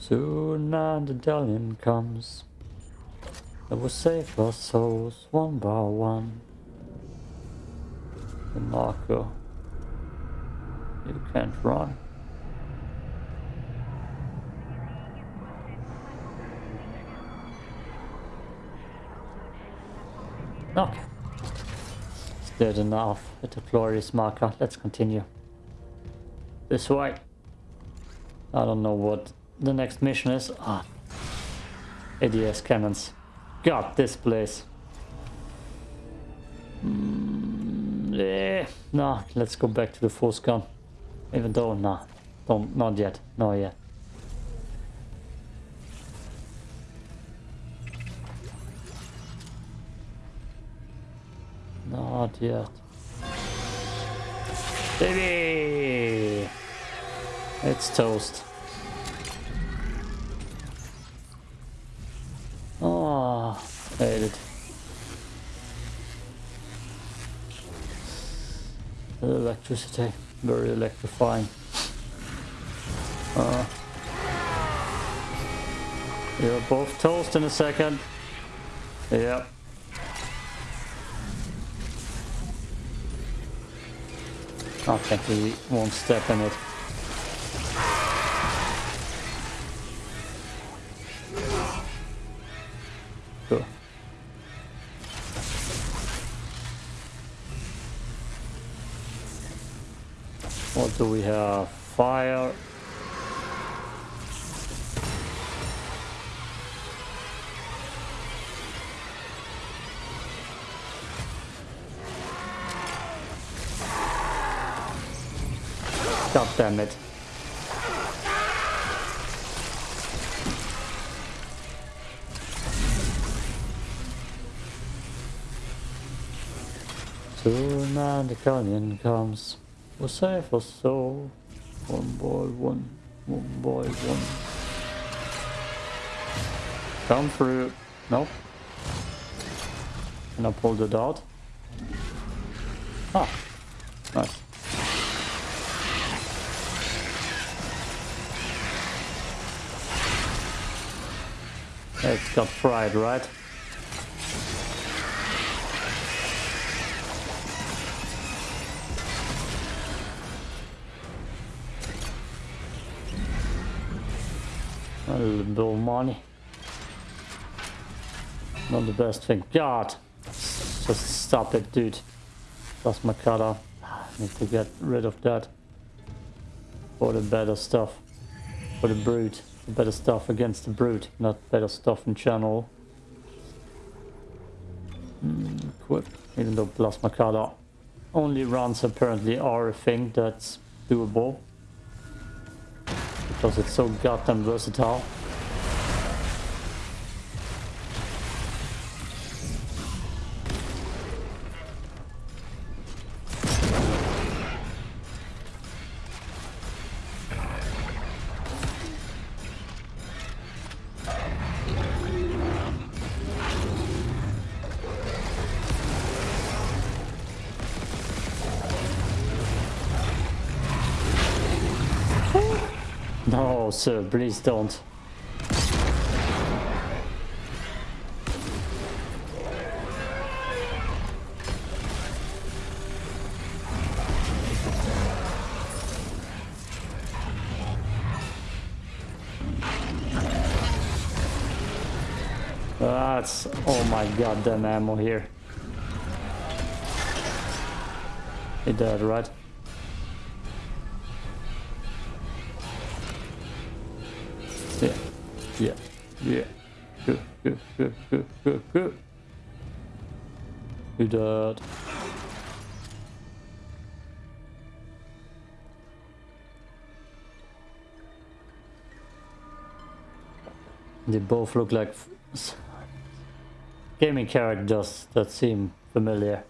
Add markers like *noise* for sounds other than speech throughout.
Soon man the Dalian comes. It will save our souls one by one. The Marco. You can't run. Okay. It's enough with the glorious marker. Let's continue. This way. I don't know what the next mission is. Ah. ADS cannons. God, this place. Mm, yeah. No, let's go back to the force gun. Even though, nah. Don't, not yet. Not yet. Not yet. Baby! It's toast. Electricity, very electrifying. Uh, you're both toast in a second. Yep. I think he won't step in it. God damn it. Soon man the canyon comes. We'll save us so. One boy, one. One boy, one. Come through. Nope. Can I pull the dot? Ah. Nice. It's got fried, right? A little bit of money. Not the best thing. God! Just stop it, dude. That's my cutter. Need to get rid of that. For the better stuff. For the brute. Better stuff against the brute, not better stuff in channel. Mm, equip. Even though plasma cutter only runs apparently are a thing that's doable. Because it's so goddamn versatile. Sir, uh, please don't. That's oh my goddamn ammo here. He dead, right? *laughs* good. He. They both look like gaming characters that seem familiar.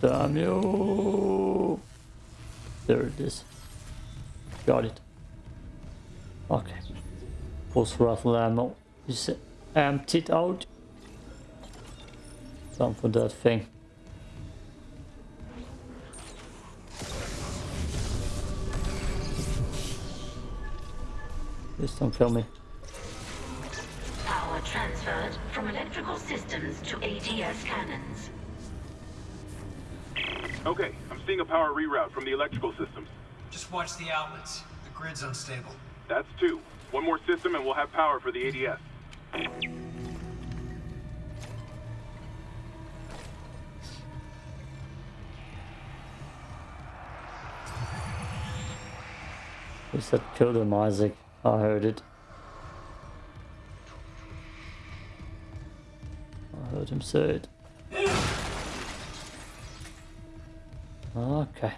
Damn you! There it is. Got it. Okay. Post rifle ammo. See? emptied out. Time for that thing. Please don't kill me. Power transferred from electrical systems to ADS cannons. Okay, I'm seeing a power reroute from the electrical systems. Just watch the outlets. The grid's unstable. That's two. One more system and we'll have power for the ADS. He said kill them, Isaac. I heard it. I heard him say it. Okay.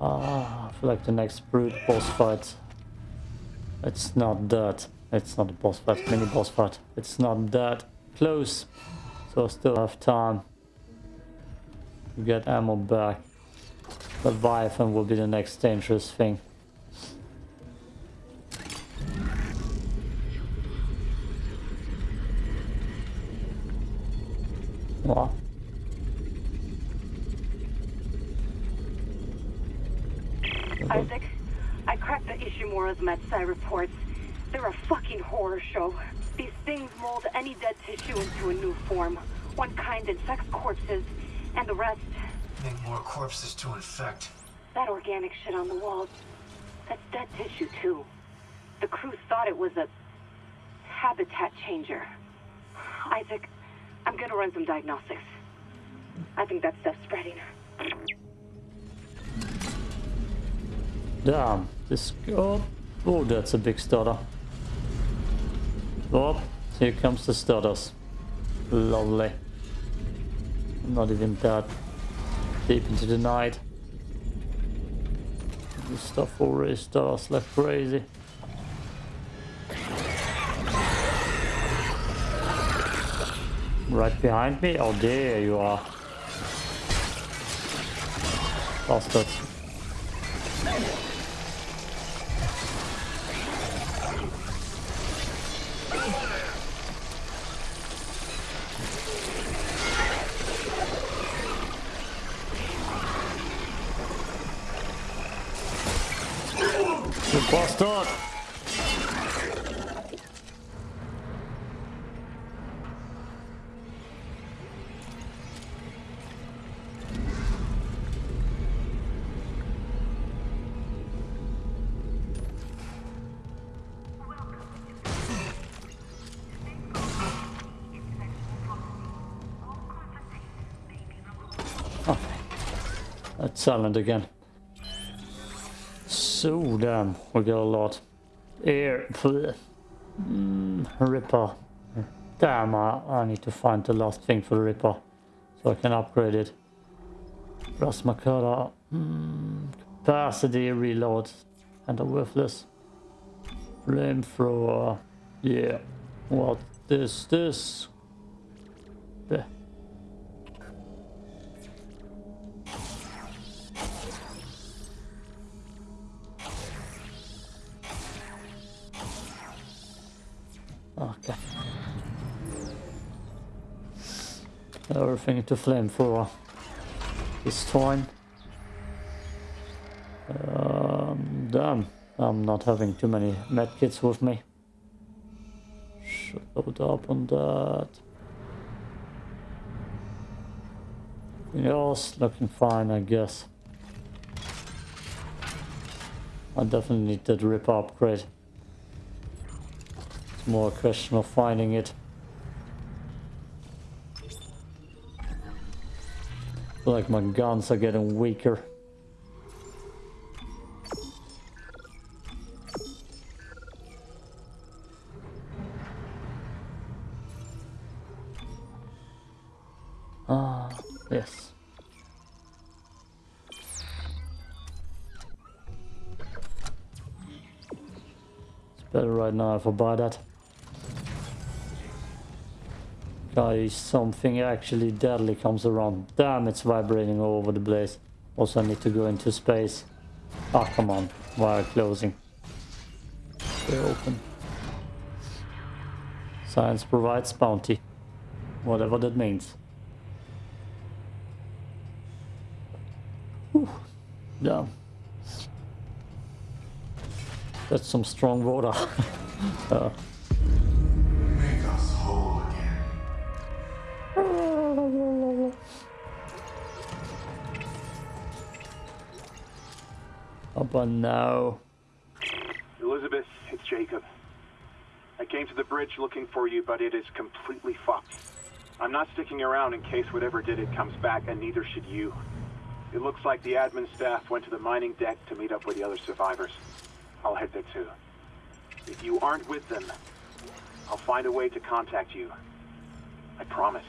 Ah, I feel like the next brute boss fight. It's not that. It's not a boss fight, mini boss fight. It's not that close. So I still have time to get ammo back. Leviathan will be the next dangerous thing. What? Isaac, I cracked the Ishimura's MedSci reports. They're a fucking horror show. These things mold any dead tissue into a new form. One kind infects corpses, and the rest, Make more corpses to infect. that organic shit on the walls, that's dead tissue too. The crew thought it was a habitat changer. Isaac, I'm gonna run some diagnostics. I think that stuff's spreading. Damn, this... Oh, oh, that's a big stutter. Oh, here comes the stutters. Lovely. Not even that deep into the night. This stuff already starts like crazy. Right behind me? Oh, there you are. Bastards. Silent again. So damn, we got a lot. Air, mm, Ripper. Damn, I, I need to find the last thing for the Ripper so I can upgrade it. Plasma cutter, mm, capacity reload, and a worthless flamethrower. Yeah, what is this? Okay. Everything into flamethrower. This time. Um, damn, I'm not having too many medkits with me. Should load up on that. Yes, looking fine, I guess. I definitely need that rip upgrade. It's more a question of finding it. like my guns are getting weaker. Ah, yes. It's better right now if I buy that. Guys, something actually deadly comes around. Damn, it's vibrating all over the place. Also, I need to go into space. Ah, come on. Why are closing? Stay open. Science provides bounty. Whatever that means. Whew. Yeah. That's some strong water. *laughs* uh. But no. Elizabeth, it's Jacob. I came to the bridge looking for you, but it is completely fucked. I'm not sticking around in case whatever did it comes back, and neither should you. It looks like the admin staff went to the mining deck to meet up with the other survivors. I'll head there too. If you aren't with them, I'll find a way to contact you. I promise.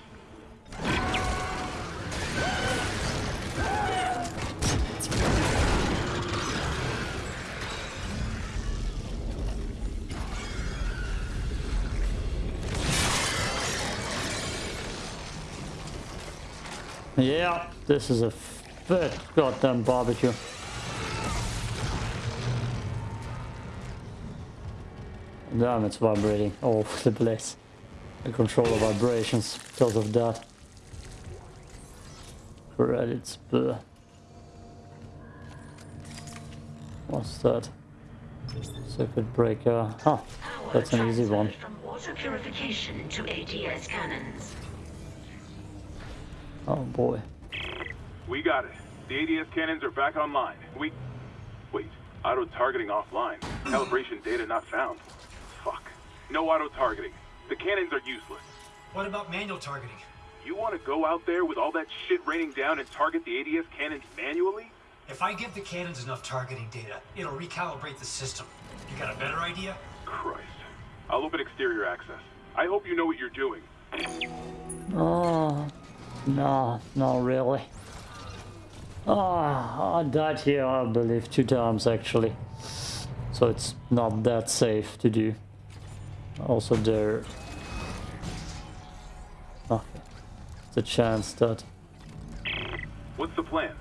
Yeah, this is a goddamn barbecue. Damn, it's vibrating all *laughs* the place. Control the vibrations because of that. Credits, bleh. What's that? Circuit breaker. Huh, that's an easy one. From water purification to ADS cannons. Oh boy. We got it. The ADS cannons are back online. We... Wait, auto-targeting offline. Calibration data not found. Fuck. No auto-targeting. The cannons are useless. What about manual targeting? You want to go out there with all that shit raining down and target the ADS cannons manually? If I give the cannons enough targeting data, it'll recalibrate the system. You got a better idea? Christ. I'll open exterior access. I hope you know what you're doing. Oh, no, not really. Ah, I died here, I believe, two times actually. So it's not that safe to do. Also there... Okay. The chance that... What's the plan?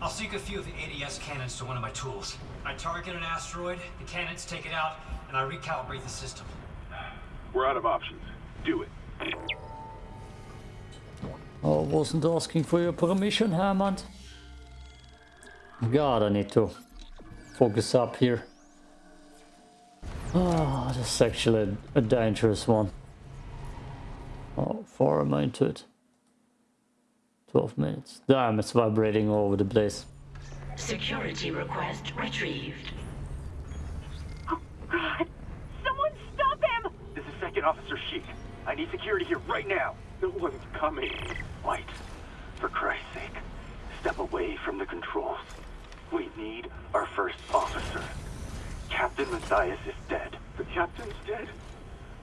I'll sync a few of the ADS cannons to one of my tools. I target an asteroid, the cannons take it out, and I recalibrate the system. We're out of options. Do it. I wasn't asking for your permission, Hammond. God, I need to focus up here. Ah, this is actually a, a dangerous one. Oh, far am I into it? 12 minutes. Damn, it's vibrating all over the place. Security request retrieved. Oh, God! Someone stop him! This is Second Officer Sheik. I need security here right now. No one's coming. White, for Christ's sake, step away from the controls. We need our first officer. Captain Mathius is dead. The captain's dead.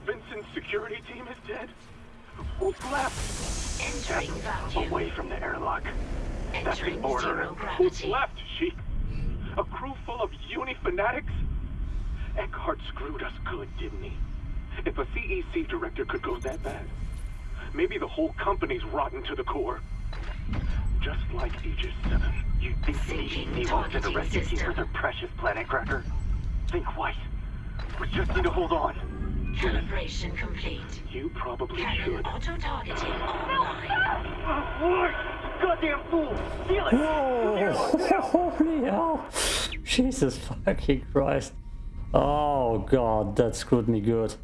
Vincent's security team is dead. Who's left? Entering vacuum. Away from the airlock. That's the order. Who's left, Sheik? A crew full of uni fanatics? Eckhart screwed us good, didn't he? If a CEC director could go that bad, maybe the whole company's rotten to the core. Just like Aegis 7. You think the Syncing CEC won't send a targeting rescue team for system. their precious planet cracker? Think White. We just need to hold on. Calibration complete. You probably Cannon should. auto-targeting online. White! Goddamn fool! Steal it! Whoa! *laughs* Holy hell! *laughs* Jesus fucking Christ. Oh god, that screwed me good.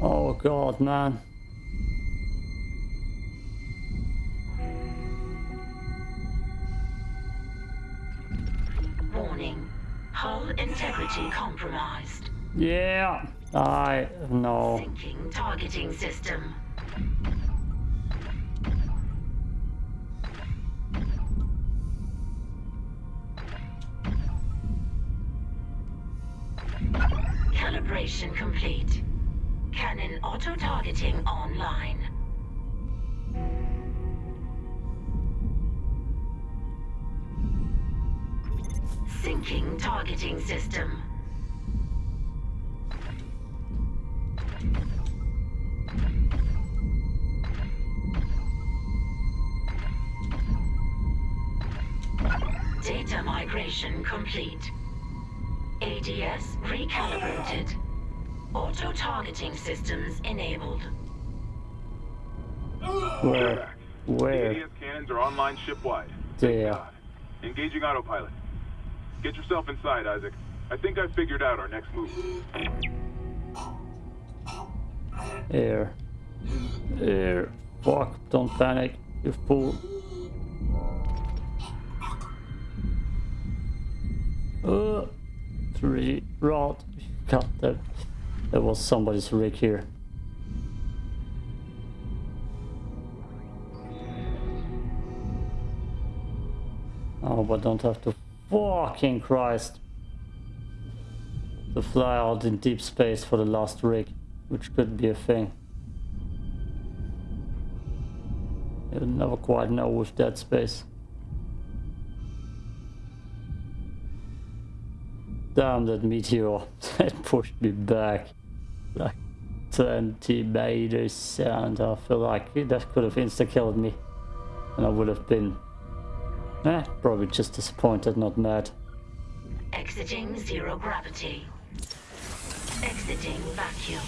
Oh god, man. Warning. Hull integrity compromised. Yeah, I know. Syncing targeting system. Calibration complete. Cannon auto-targeting online. Syncing targeting system. Data migration complete. ADS recalibrated. Auto-targeting systems enabled. Where? Where? The ADS cannons are online shipwide. There. Engaging autopilot. Get yourself inside, Isaac. I think I figured out our next move. Air. Air. Fuck, don't panic, you fool. Uh, three rod. God, there, there was somebody's rig here. Oh, but don't have to fucking Christ to fly out in deep space for the last rig, which could be a thing. You never quite know with Dead Space. Damn that meteor, *laughs* that pushed me back like 20 meters and I feel like that could have insta-killed me and I would have been eh, probably just disappointed, not mad. Exiting zero gravity. Exiting vacuum.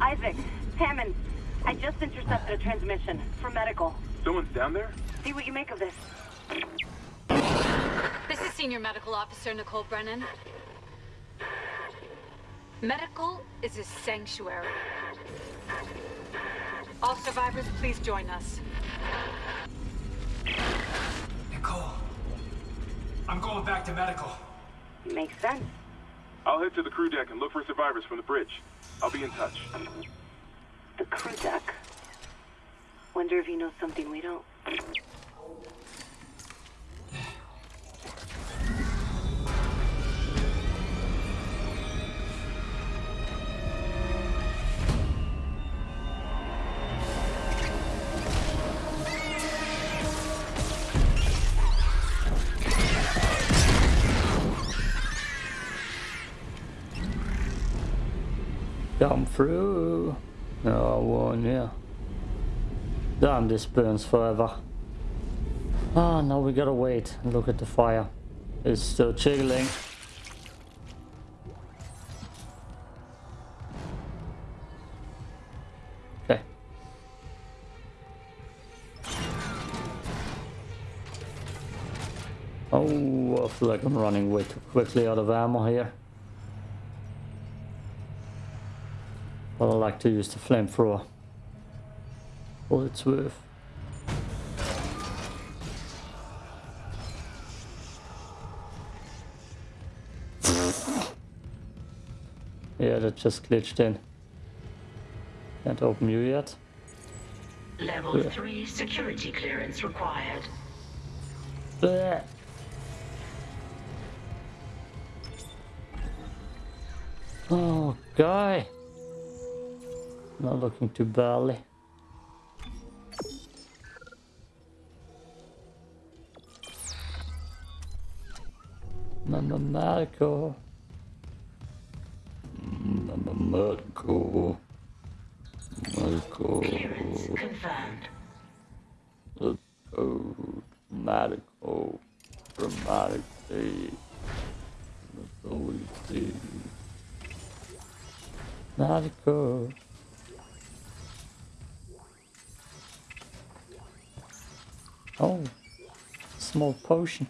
Isaac, Hammond, I just intercepted a transmission for medical. Someone's down there? See what you make of this. This is Senior Medical Officer Nicole Brennan. Medical is a sanctuary. All survivors, please join us. Nicole. I'm going back to medical. Makes sense. I'll head to the crew deck and look for survivors from the bridge. I'll be in touch. The crew deck. Wonder if he knows something we don't. Come through. Oh, one, yeah. Damn, this burns forever. Ah, now we gotta wait and look at the fire. It's still jiggling. Oh, I feel like I'm running way too quickly out of ammo here. But I like to use the flamethrower. All it's worth. yeah, that just glitched in. Can't open you yet. Level Yeah. 3 security clearance required. Bleh. Oh, guy. Not looking too badly. Mamma Marco. Mamma Marco. Marco. Clearance confirmed. Let's go. Oh, medical. Dramatically. That's all we see. Medical. Oh, small potion.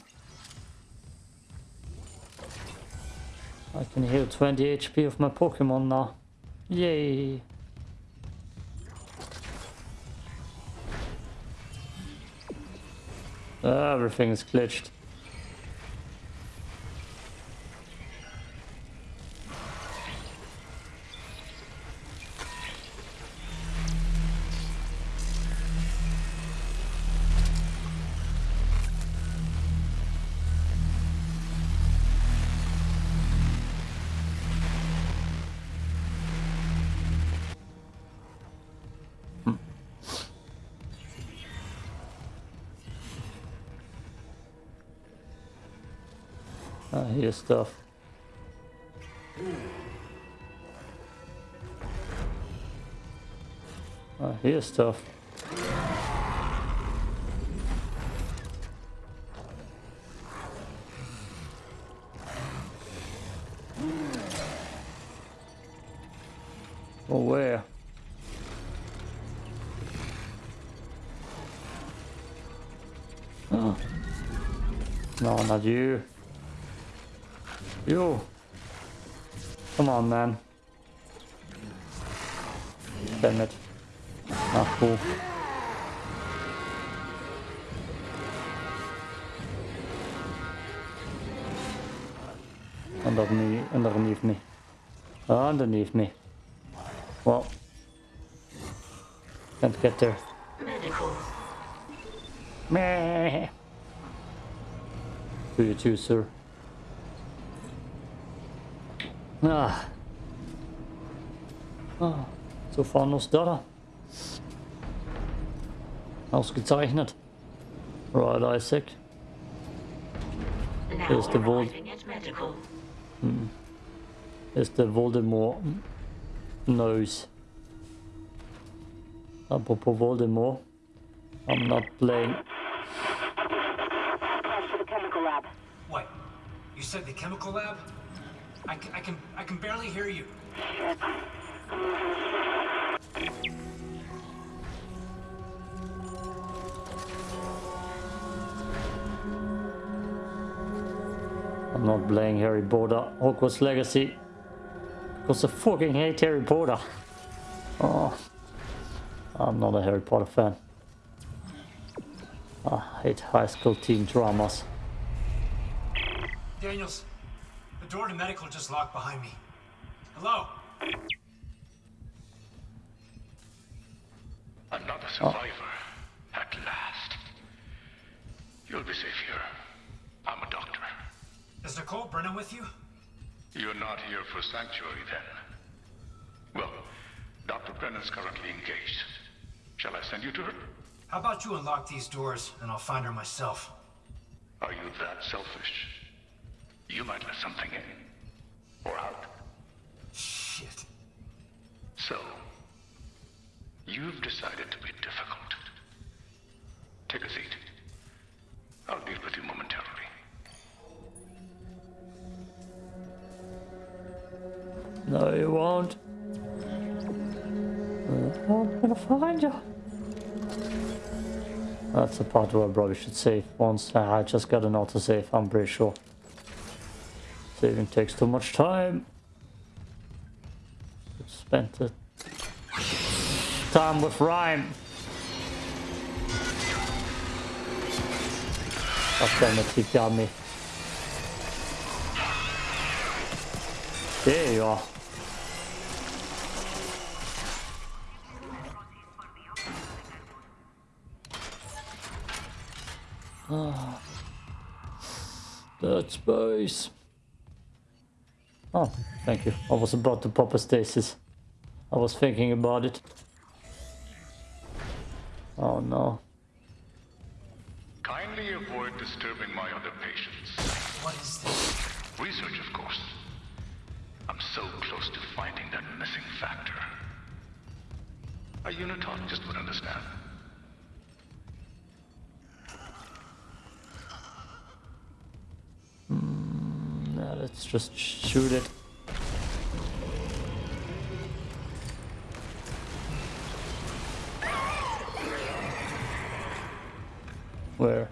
I can heal 20 HP of my Pokemon now. Yay! Everything is glitched. stuff. Oh, here's stuff. Oh, where? Oh. No, not you. You. Come on, man. Damn it. Not cool. Underneath, me. underneath me. Underneath me. Well. Can't get there. Medical. Meh. To you too, sir. Ah. Ah. So Fanos da. Ausgezeichnet. Right, Isaac. Now Here's the vault. arriving at medical. Is the Voldemort nose. Apropos Voldemort. I'm not playing. Crash to the chemical lab. What? You said the chemical lab? I can, I can, I can barely hear you. I'm not playing Harry Potter. Hogwarts Legacy. Because I fucking hate Harry Potter. Oh. I'm not a Harry Potter fan. I hate high school teen dramas. Daniels, the door to medical just locked behind me. Hello? Another oh. survivor. At last. You'll be safe here. I'm a doctor. Is Nicole Brennan with you? You're not here for sanctuary then. Well, Dr. Brennan's currently engaged. Shall I send you to her? How about you unlock these doors and I'll find her myself? Are you that selfish? You might let something in. Or out. Shit. So, you've decided to be difficult. Take a seat. I'll deal with you momentarily. No, you won't. I'm gonna find you. That's the part where I probably should save once. I just got an autosave, I'm pretty sure. Saving takes too much time. Spent the time with Rhyme. God damn it, he got me. There you are. Ah, Dead space. Oh, thank you. I was about to pop a stasis. I was thinking about it. Oh no. Kindly avoid disturbing my other patients. What is this? Research, of course. I'm so close to finding that missing factor. A unitologist would understand. Now let's just shoot it. Where?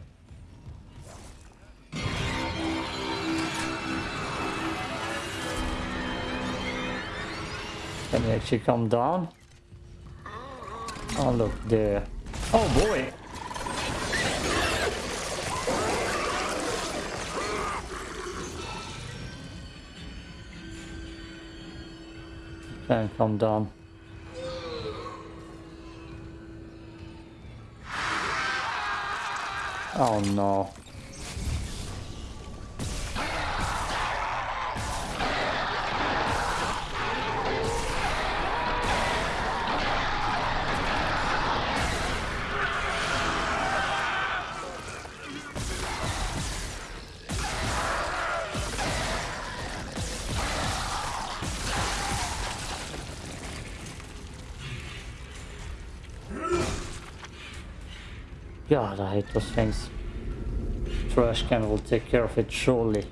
Can he actually come down? Oh look there. Oh boy! Can come down. Oh no. God, I hate those things. Trash can will take care of it surely.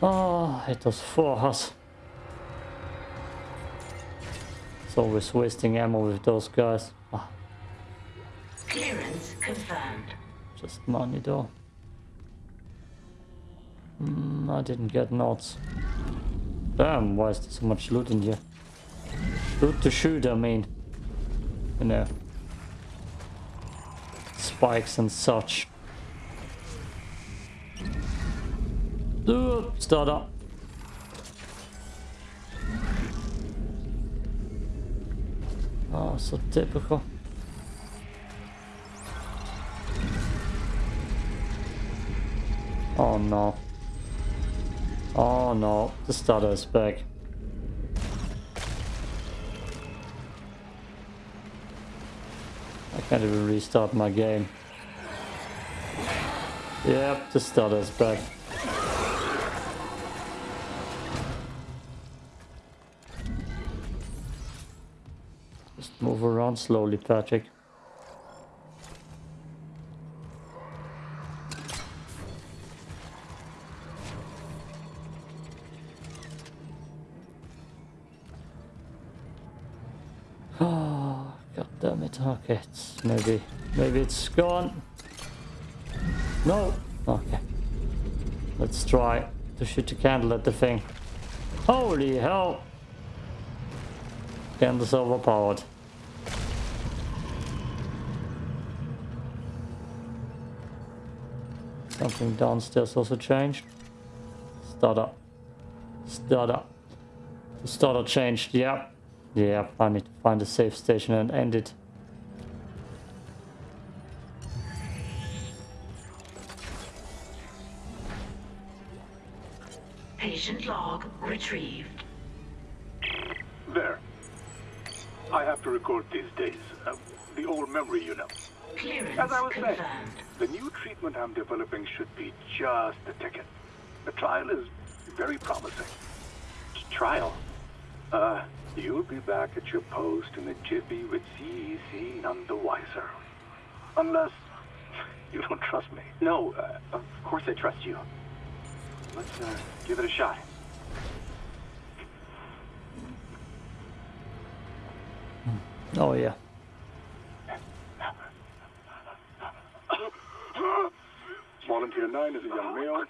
Oh, it was for us. It's always wasting ammo with those guys. Ah, Clearance confirmed. just money though. Mm, I didn't get notes. Damn, why is there so much loot in here? Loot to shoot, I mean. You know. Spikes and such. Start up. Oh, so typical. Oh no. Oh no, the starter is back. I can't even restart my game. Yep, the starter is back. Around slowly, Patrick. Oh, *sighs* god damn it. Okay, maybe, maybe it's gone. No. Okay. Let's try to shoot a candle at the thing. Holy hell. Candle's overpowered. Something downstairs also changed. Starter. Starter. The starter changed, yeah. Yeah, I need to find a safe station and end it. Patient log retrieved. There. I have to record these days. Uh, the old memory, you know. Clearance As I was saying, the new treatment I'm developing should be just the ticket. The trial is very promising. Trial? Uh, you'll be back at your post in a jiffy with CEC none the wiser. Unless you don't trust me. No, uh, of course I trust you. Let's uh, give it a shot. Oh yeah. Volunteer 9 is a young male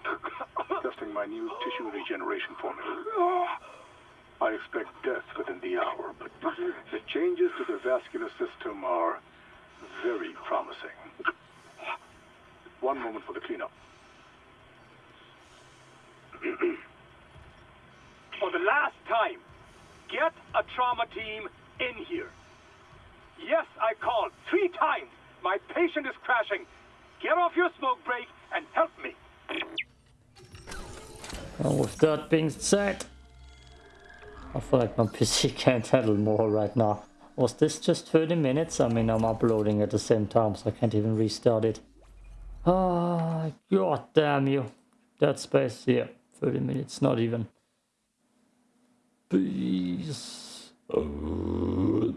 testing my new tissue regeneration formula. I expect death within the hour, but the changes to the vascular system are very promising. One moment for the cleanup. for the last time, get a trauma team in here. Yes, I called three times. My patient is crashing. Get off your smoke break and help me. Well, with that being said, I feel like my *laughs* PC can't handle more right now. Was this just 30 minutes? I mean, I'm uploading at the same time, so I can't even restart it. Ah, god damn you. Dead Space, yeah, 30 minutes, not even. Please. Uh,